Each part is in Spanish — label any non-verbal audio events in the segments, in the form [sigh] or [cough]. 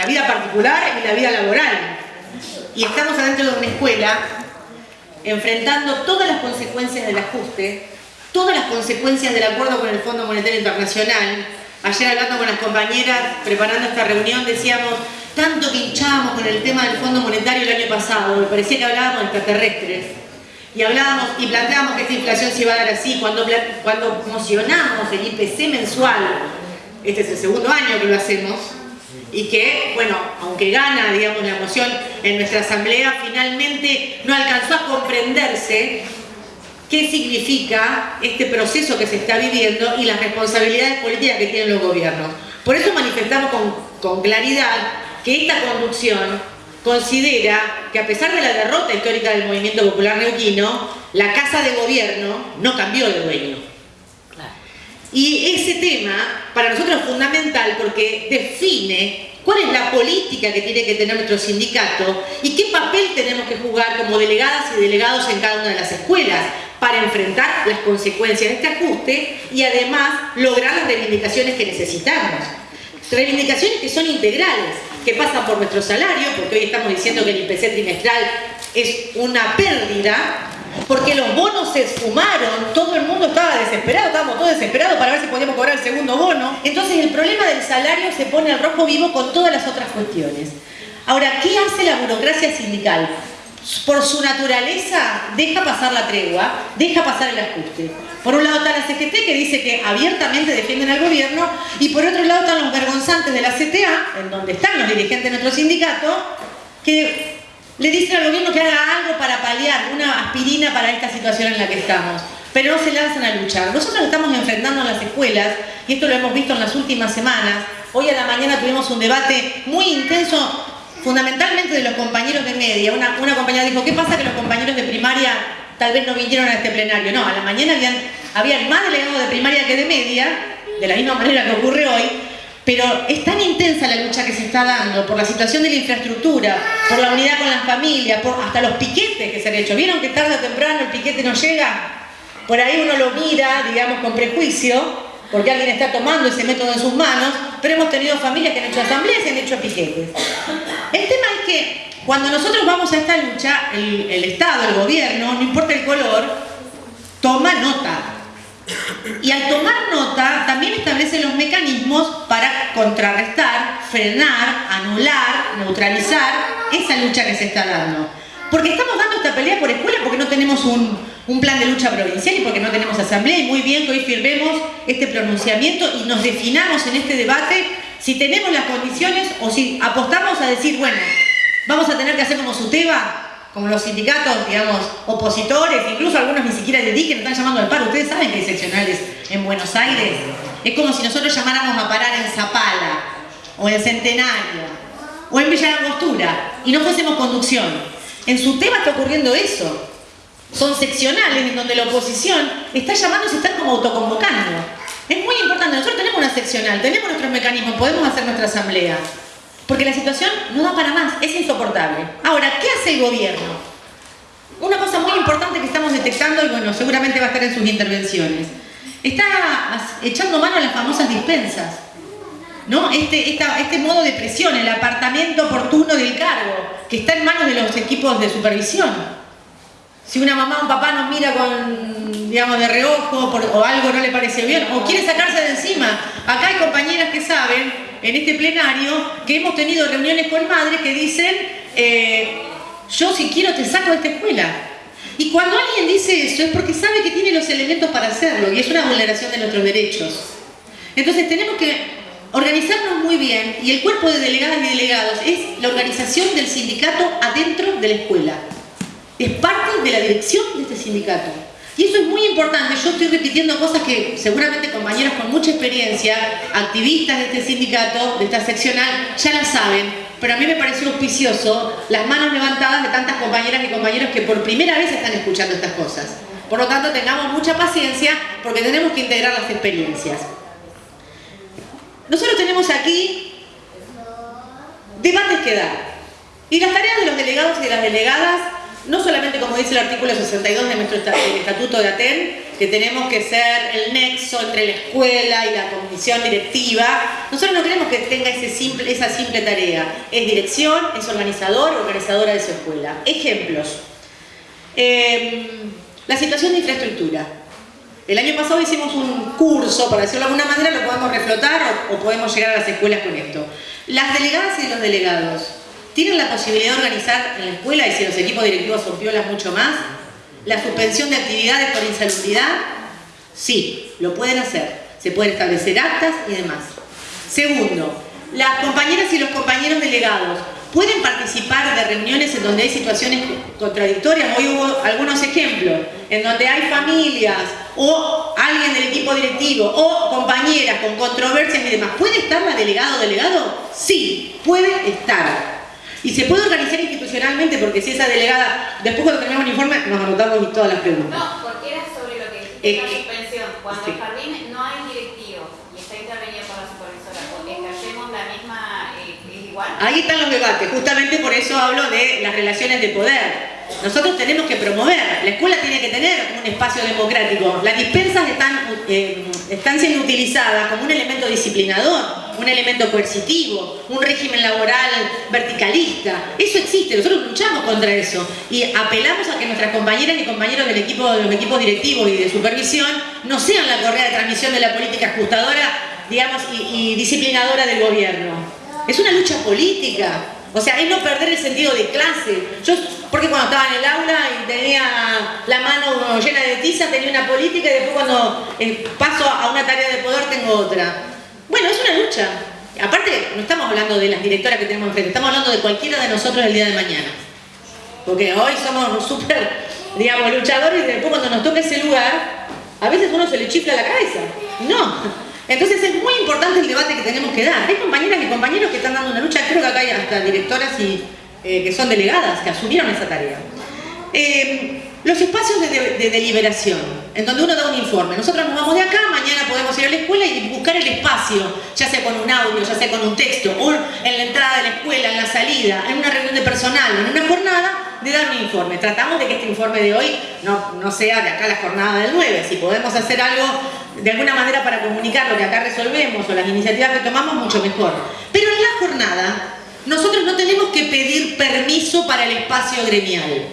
la vida particular y la vida laboral. Y estamos adentro de una escuela enfrentando todas las consecuencias del ajuste, todas las consecuencias del acuerdo con el Fondo Monetario Internacional. Ayer hablando con las compañeras, preparando esta reunión, decíamos, tanto que hinchábamos con el tema del Fondo Monetario el año pasado, me parecía que hablábamos extraterrestres, y hablábamos y planteábamos que esta inflación se iba a dar así, cuando, cuando mocionamos el IPC mensual, este es el segundo año que lo hacemos, y que, bueno, aunque gana, digamos, la moción en nuestra asamblea, finalmente no alcanzó a comprenderse qué significa este proceso que se está viviendo y las responsabilidades políticas que tienen los gobiernos. Por eso manifestamos con, con claridad que esta conducción considera que a pesar de la derrota histórica del movimiento popular neuquino, la Casa de Gobierno no cambió de dueño. Y ese tema para nosotros es fundamental porque define cuál es la política que tiene que tener nuestro sindicato y qué papel tenemos que jugar como delegadas y delegados en cada una de las escuelas para enfrentar las consecuencias de este ajuste y además lograr las reivindicaciones que necesitamos. Reivindicaciones que son integrales, que pasan por nuestro salario, porque hoy estamos diciendo que el IPC trimestral es una pérdida, porque los bonos se esfumaron, todo el mundo estaba desesperado, estábamos todos desesperados para ver si podíamos cobrar el segundo bono. Entonces el problema del salario se pone al rojo vivo con todas las otras cuestiones. Ahora, ¿qué hace la burocracia sindical? por su naturaleza deja pasar la tregua, deja pasar el ajuste. Por un lado está la CGT que dice que abiertamente defienden al gobierno y por otro lado están los vergonzantes de la CTA, en donde están los dirigentes de nuestro sindicato, que le dicen al gobierno que haga algo para paliar, una aspirina para esta situación en la que estamos. Pero no se lanzan a luchar. Nosotros estamos enfrentando en las escuelas, y esto lo hemos visto en las últimas semanas, hoy a la mañana tuvimos un debate muy intenso fundamentalmente de los compañeros de media. Una, compañera dijo, ¿qué pasa que los compañeros de primaria tal vez no vinieron a este plenario? No, a la mañana habían, habían más delegados de primaria que de media, de la misma manera que ocurre hoy, pero es tan intensa la lucha que se está dando por la situación de la infraestructura, por la unidad con las familias, por hasta los piquetes que se han hecho. ¿Vieron que tarde o temprano el piquete no llega? Por ahí uno lo mira, digamos, con prejuicio, porque alguien está tomando ese método en sus manos, pero hemos tenido familias que han hecho asambleas y han hecho piquetes. El tema es que cuando nosotros vamos a esta lucha, el, Estado, el gobierno, no importa el color, toma nota. Y al tomar nota establece los mecanismos para contrarrestar, frenar, anular, neutralizar esa lucha que se está dando. Porque estamos dando esta pelea por escuela porque no tenemos un, plan de lucha provincial y porque no tenemos asamblea y muy bien que hoy firmemos este pronunciamiento y nos definamos en este debate si tenemos las condiciones o si apostamos a decir, bueno, vamos a tener que hacer como SUTEBA, como los sindicatos, digamos, opositores, incluso algunos ni siquiera de que nos están llamando al paro. Ustedes saben que hay seccionales en Buenos Aires. Es como si nosotros llamáramos a parar en Zapala, o en Centenario, o en Villa Angostura, y no fuésemos conducción. En SUTEBA está ocurriendo eso son seccionales en donde la oposición está llamando y se están como autoconvocando. Es muy importante, nosotros tenemos una seccional, tenemos nuestros mecanismos, podemos hacer nuestra asamblea. Porque la situación no da para más, es insoportable. Ahora, ¿qué hace el gobierno? Una cosa muy importante que estamos detectando, y bueno, seguramente va a estar en sus intervenciones, está echando mano a las famosas dispensas. ¿no? Este, este modo de presión, el apartamiento oportuno del cargo, que está en manos de los equipos de supervisión. Si una mamá o un papá nos mira con, digamos, de reojo o algo no le parece bien, o quiere sacarse de encima. Acá hay compañeras que saben, en este plenario, que hemos tenido reuniones con madres que dicen, eh, yo si quiero te saco de esta escuela. Y cuando alguien dice eso es porque sabe que tiene los elementos para hacerlo y es una vulneración de nuestros derechos. Entonces tenemos que organizarnos muy bien y el cuerpo de delegadas y delegados es la organización del sindicato adentro de la escuela es parte de la dirección de este sindicato. Y eso es muy importante, yo estoy repitiendo cosas que seguramente compañeros con mucha experiencia, activistas de este sindicato, de esta seccional, ya la saben, pero a mí me pareció auspicioso las manos levantadas de tantas compañeras y compañeros que por primera vez están escuchando estas cosas. Por lo tanto, tengamos mucha paciencia porque tenemos que integrar las experiencias. Nosotros tenemos aquí debates que dar. Y las tareas de los delegados y de las delegadas no solamente como dice el artículo 62 de nuestro Estatuto de Aten, que tenemos que ser el nexo entre la escuela y la comisión directiva, nosotros no queremos que tenga ese simple, esa simple tarea. Es dirección, es organizador, organizadora de su escuela. Ejemplos. Em, la situación de infraestructura. El año pasado hicimos un curso, para decirlo de alguna manera, lo podemos reflotar o, o podemos llegar a las escuelas con esto. Las delegadas y los delegados ¿Tienen la posibilidad de organizar en la escuela, y si los equipos directivos son piolas mucho más, la suspensión de actividades por insalubridad? Sí, lo pueden hacer. Se pueden establecer actas y demás. Segundo, las compañeras y los compañeros delegados pueden participar de reuniones en donde hay situaciones contradictorias. Hoy hubo algunos ejemplos, en donde hay familias o alguien del equipo directivo o compañeras con controversias y demás. ¿Puede estar la delegado o delegado? Sí, puede estar. Y se puede organizar institucionalmente porque si esa delegada, después informe nos anotamos todas las preguntas. No, porque era sobre lo que dijiste eh, la suspensión. Cuando sí. el jardín no hay directivo y está intervenido por la supervisora, porque ejercemos la misma, eh, es igual. Ahí están los debates, justamente por eso hablo de las relaciones de poder. Nosotros tenemos que promover, la escuela tiene que tener un espacio democrático. Las dispensas están, eh, están siendo utilizadas como un elemento disciplinador un elemento coercitivo, un régimen laboral verticalista. Eso existe, nosotros luchamos contra eso y apelamos a que nuestras compañeras y compañeros del equipo, de los equipos directivos y de supervisión no sean la correa de transmisión de la política ajustadora digamos, y, y disciplinadora del gobierno. Es una lucha política. O sea, es no perder el sentido de clase. Yo, porque cuando estaba en el aula y tenía la mano llena de tiza, tenía una política y después cuando eh, paso a una tarea de poder tengo otra. Bueno, es una lucha. Aparte, no estamos hablando de las directoras que tenemos enfrente, estamos hablando de cualquiera de nosotros el día de mañana. Porque hoy somos [laughs] súper, digamos, luchadores y después cuando nos toca ese lugar, a veces uno se le chifla la cabeza. No. Entonces es muy importante el debate que tenemos que dar. Hay compañeras y compañeros que están dando una lucha, creo que acá hay hasta directoras y, eh, que son delegadas, que asumieron esa tarea. Eh, los espacios de, deliberación, en donde uno da un informe. Nosotros nos vamos de acá, mañana podemos ir a la escuela y buscar el espacio, ya sea con un audio, ya sea con un texto, o en la entrada de la escuela, en la salida, en una reunión de personal, en una jornada, de dar un informe. Tratamos de que este informe de hoy no, no sea de acá la jornada del 9. Si podemos hacer algo de alguna manera para comunicar lo que acá resolvemos o las iniciativas que tomamos, mucho mejor. Pero en la jornada, nosotros no tenemos que pedir permiso para el espacio gremial.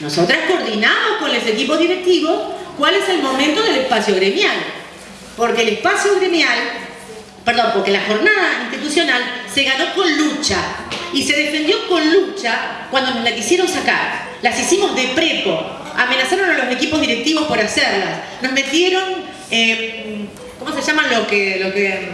Nosotras coordinamos con los equipos directivos cuál es el momento del espacio gremial. Porque el espacio gremial, perdón, porque la jornada institucional se ganó con lucha y se defendió con lucha cuando nos la quisieron sacar. Las hicimos de prepo, amenazaron a los equipos directivos por hacerlas, nos metieron, eh, ¿cómo se llaman lo que, lo que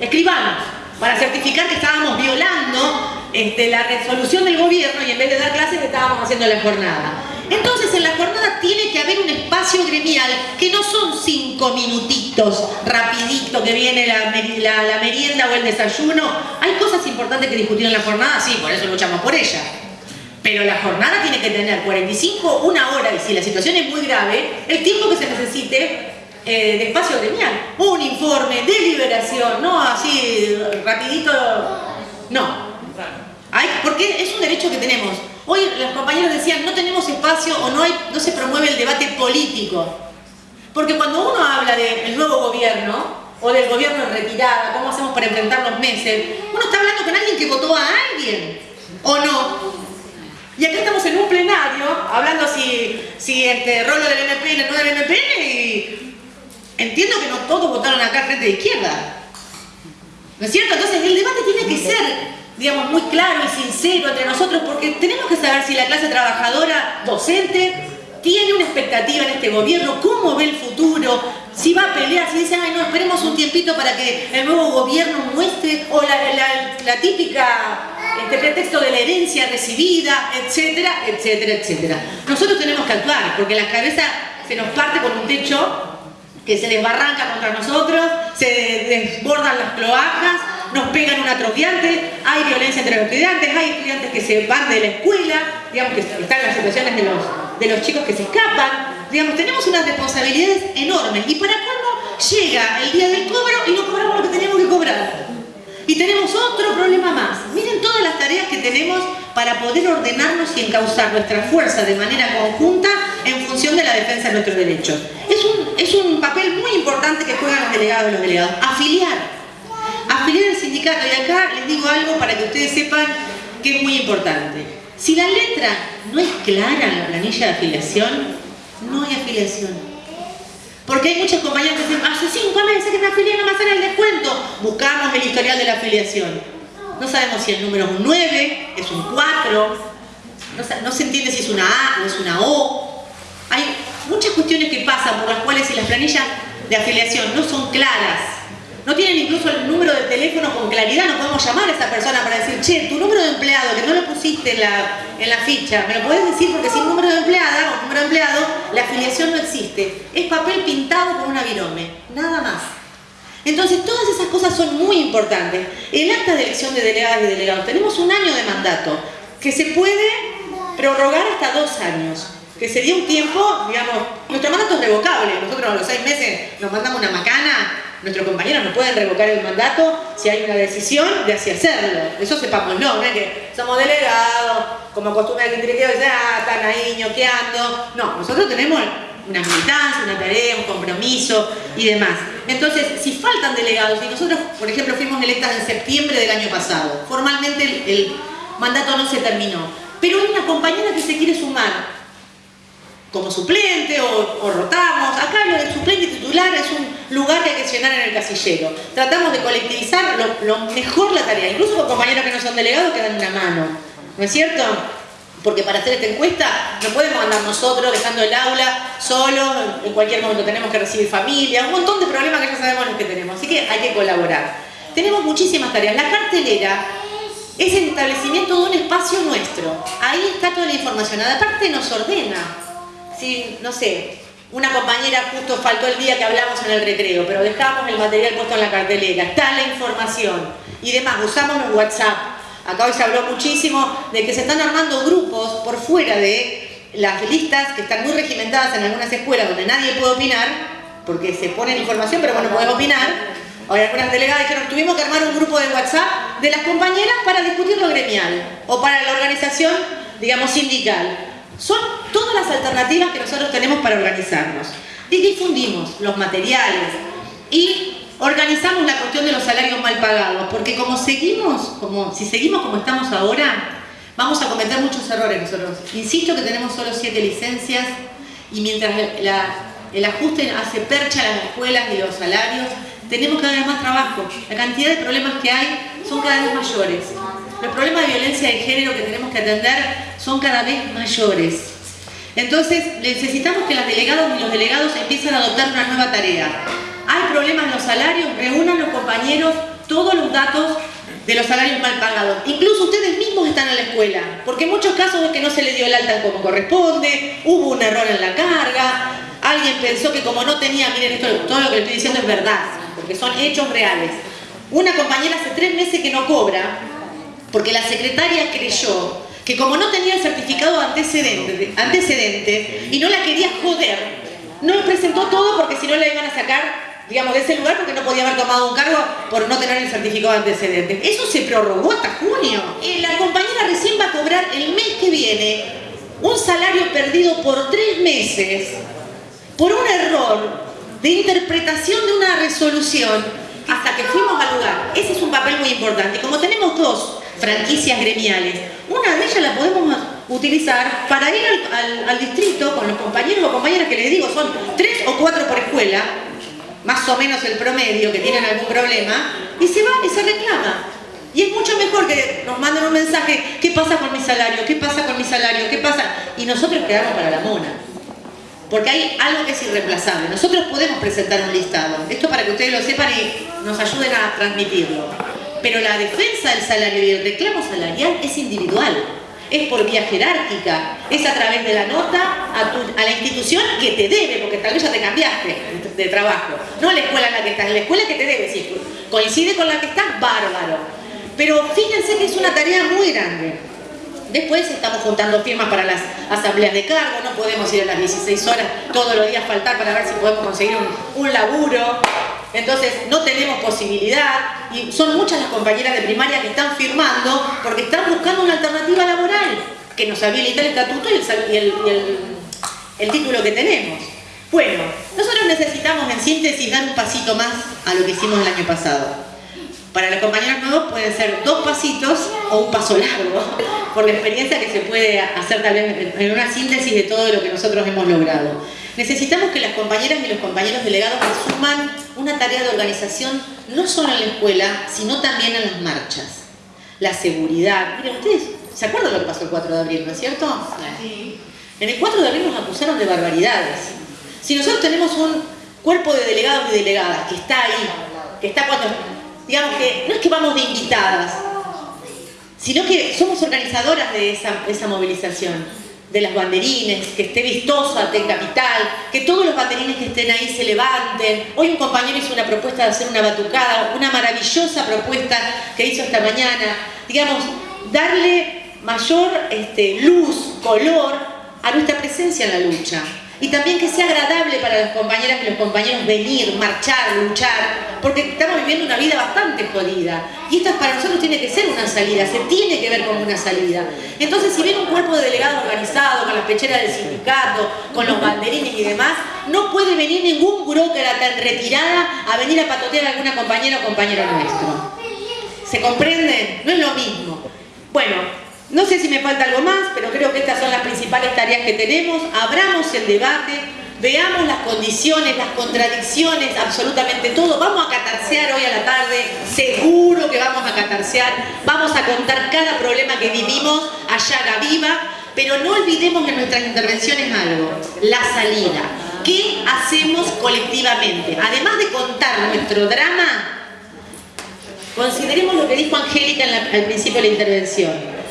escribanos? Para certificar que estábamos violando este, la resolución del gobierno y en vez de dar clases estábamos haciendo la jornada. Entonces en la jornada tiene que haber un espacio gremial que no son cinco minutitos, rapidito, que viene la, la, merienda o el desayuno. Hay cosas importantes que discutir en la jornada, sí, por eso luchamos por ella. Pero la jornada tiene que tener 45, una hora, y si la situación es muy grave, el tiempo que se necesite eh, de espacio gremial. Un informe, deliberación, no así rapidito, no. Hay, porque es un derecho que tenemos. Hoy los compañeros decían, no tenemos espacio o no, hay, no se promueve el debate político. Porque cuando uno habla del nuevo gobierno, o del gobierno en retirada, cómo hacemos para enfrentar los meses, uno está hablando con alguien que votó a alguien, ¿o no? Y acá estamos en un plenario, hablando si, si este rolo del MPN no del MPN, y entiendo que no todos votaron acá frente de izquierda. ¿No es cierto? Entonces el debate tiene que ser digamos, muy claro y sincero entre nosotros, porque tenemos que saber si la clase trabajadora docente tiene una expectativa en este gobierno, cómo ve el futuro, si va a pelear, si dice, ay no, esperemos un tiempito para que el nuevo gobierno muestre, o la, típica este pretexto de la herencia recibida, etcétera, etcétera, etcétera. Nosotros tenemos que actuar, porque la cabeza se nos parte con un techo que se desbarranca contra nosotros, se desbordan las cloacas, nos pegan un atrofiante, hay violencia entre los estudiantes, hay estudiantes que se van de la escuela, digamos que están las situaciones de los, de los chicos que se escapan, digamos, tenemos unas responsabilidades enormes y para cómo llega el día del cobro y no cobramos lo que tenemos que cobrar. Y tenemos otro problema más. Miren todas las tareas que tenemos para poder ordenarnos y encauzar nuestra fuerza de manera conjunta en función de la defensa de nuestros derechos. Es un, es un papel muy importante que juegan los delegados y los delegados. Afiliar. Afiliar al sindicato. Y acá les digo algo para que ustedes sepan que es muy importante. Si la letra no es clara en la planilla de afiliación, no hay afiliación. Porque hay muchos compañeros que dicen, hace cinco meses que me afilié, no me hacen el descuento. Buscamos el historial de la afiliación. No sabemos si el número es un 9, es un 4, no, se entiende si es una A o es una O. Hay muchas cuestiones que pasan por las cuales si las planillas de afiliación no son claras, no tienen incluso el número de teléfono con claridad, no podemos llamar a esa persona para decir, che, tu número de empleado, que no lo pusiste en la, en la ficha, me lo puedes decir porque sin número de empleada o número de empleado, la afiliación no existe. Es papel pintado con una virome, nada más. Entonces, todas esas cosas son muy importantes. El acta de elección de delegadas y delegados, tenemos un año de mandato, que se puede prorrogar hasta dos años que sería un tiempo, digamos, nuestro mandato es revocable, nosotros a los seis meses nos mandamos una macana, nuestros compañeros no pueden revocar el mandato si hay una decisión de así hacerlo. Eso sepamos, no, no que somos delegados, como acostumbra el directivo, ah, están ahí ñoqueando. No, nosotros tenemos una militancia, una tarea, un compromiso y demás. Entonces, si faltan delegados, y nosotros, por ejemplo, fuimos electas en septiembre del año pasado, formalmente el mandato no se terminó, pero hay una compañera que se quiere sumar como suplente o, rotamos. Acá lo de suplente titular es un lugar que hay que llenar en el casillero. Tratamos de colectivizar lo, mejor la tarea, incluso con compañeros que no son delegados que dan una mano. ¿No es cierto? Porque para hacer esta encuesta no podemos andar nosotros dejando el aula solo, en cualquier momento tenemos que recibir familia, un montón de problemas que ya sabemos los que tenemos, así que hay que colaborar. Tenemos muchísimas tareas. La cartelera es el establecimiento de un espacio nuestro. Ahí está toda la información. Aparte nos ordena no sé, una compañera justo faltó el día que hablamos en el recreo, pero dejamos el material puesto en la cartelera, está la información y demás, usamos los WhatsApp. Acá hoy se habló muchísimo de que se están armando grupos por fuera de las listas que están muy regimentadas en algunas escuelas donde nadie puede opinar, porque se pone información, pero bueno, podemos opinar. Hoy algunas delegadas dijeron, tuvimos que armar un grupo de WhatsApp de las compañeras para discutir lo gremial o para la organización, digamos, sindical. Son todas las alternativas que nosotros tenemos para organizarnos. Difundimos los materiales y organizamos la cuestión de los salarios mal pagados, porque como seguimos, como, si seguimos como estamos ahora, vamos a cometer muchos errores nosotros. Insisto que tenemos solo siete licencias y mientras el ajuste hace percha a las escuelas y los salarios, tenemos cada vez más trabajo. La cantidad de problemas que hay son cada vez mayores. Los problemas de violencia de género que tenemos que atender son cada vez mayores. Entonces, necesitamos que las delegadas y los delegados empiecen a adoptar una nueva tarea. Hay problemas en los salarios, reúnan los compañeros todos los datos de los salarios mal pagados. Incluso ustedes mismos están en la escuela, porque en muchos casos es que no se le dio el alta como corresponde, hubo un error en la carga, alguien pensó que como no tenía, miren, esto, todo lo que estoy diciendo es verdad, porque son hechos reales. Una compañera hace tres meses que no cobra, porque la secretaria creyó que como no tenía el certificado antecedente, antecedente y no la quería joder, no presentó todo porque si no la iban a sacar digamos, de ese lugar porque no podía haber tomado un cargo por no tener el certificado antecedente. Eso se prorrogó hasta junio. La compañera recién va a cobrar el mes que viene un salario perdido por tres meses por un error de interpretación de una resolución hasta que fuimos al lugar. Ese es un papel muy importante. Como tenemos dos franquicias gremiales, una de podemos utilizar para ir al, distrito con los compañeros o compañeras que les digo, son tres o cuatro por escuela, más o menos el promedio, que tienen algún problema, y se va y se reclama. Y es mucho mejor que nos manden un mensaje, ¿qué pasa con mi salario? ¿Qué pasa con mi salario? ¿Qué pasa? Y nosotros quedamos para la mona porque hay algo que es irreemplazable. Nosotros podemos presentar un listado, esto para que ustedes lo sepan y nos ayuden a transmitirlo. Pero la defensa del salario y el reclamo salarial es individual, es por vía jerárquica, es a través de la nota a, la institución que te debe, porque tal vez ya te cambiaste de trabajo, no a la escuela en la que estás, la escuela que te debe, si coincide con la que estás, bárbaro. Pero fíjense que es una tarea muy grande. Después estamos juntando firmas para las asambleas de cargo, no podemos ir a las 16 horas todos los días faltar para ver si podemos conseguir un, laburo. Entonces no tenemos posibilidad y son muchas las compañeras de primaria que están firmando porque están buscando una alternativa laboral que nos habilita el estatuto y el, título que tenemos. Bueno, nosotros necesitamos en síntesis dar un pasito más a lo que hicimos el año pasado. Para los compañeros nuevos pueden ser dos pasitos o un paso largo, por la experiencia que se puede hacer tal vez en una síntesis de todo lo que nosotros hemos logrado. Necesitamos que las compañeras y los compañeros delegados asuman una tarea de organización no solo en la escuela, sino también en las marchas. La seguridad. Miren, ustedes, ¿se acuerdan lo que pasó el 4 de abril, no es cierto? Sí. En el 4 de abril nos acusaron de barbaridades. Si nosotros tenemos un cuerpo de delegados y delegadas que está ahí, que está cuando... Digamos que no es que vamos de invitadas, sino que somos organizadoras de esa, de esa movilización de las banderines, que esté vistosa en Capital, que todos los banderines que estén ahí se levanten. Hoy un compañero hizo una propuesta de hacer una batucada, una maravillosa propuesta que hizo esta mañana. Digamos, darle mayor este, luz, color a nuestra presencia en la lucha y también que sea agradable para las compañeras y los compañeros venir, marchar, luchar, porque estamos viviendo una vida bastante jodida. Y esta para nosotros tiene que ser una salida, se tiene que ver como una salida. Entonces, si viene un cuerpo de delegados organizado, con las pecheras del sindicato, con los banderines y demás, no puede venir ningún burócrata en retirada a venir a patotear a alguna compañera o compañero nuestro. ¿Se comprende? No es lo mismo. Bueno, no sé si me falta algo más, pero creo que estas son las principales tareas que tenemos. Abramos el debate, veamos las condiciones, las contradicciones, absolutamente todo. Vamos a catarsear hoy a la tarde, seguro que vamos a catarsear. Vamos a contar cada problema que vivimos allá a viva, pero no olvidemos en nuestras intervenciones algo, la salida. ¿Qué hacemos colectivamente? Además de contar nuestro drama, consideremos lo que dijo Angélica al principio de la intervención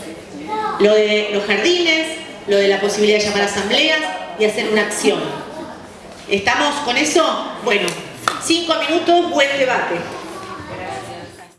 lo de los jardines, lo de la posibilidad de llamar a asambleas y hacer una acción. ¿Estamos con eso? Bueno, cinco minutos, buen debate.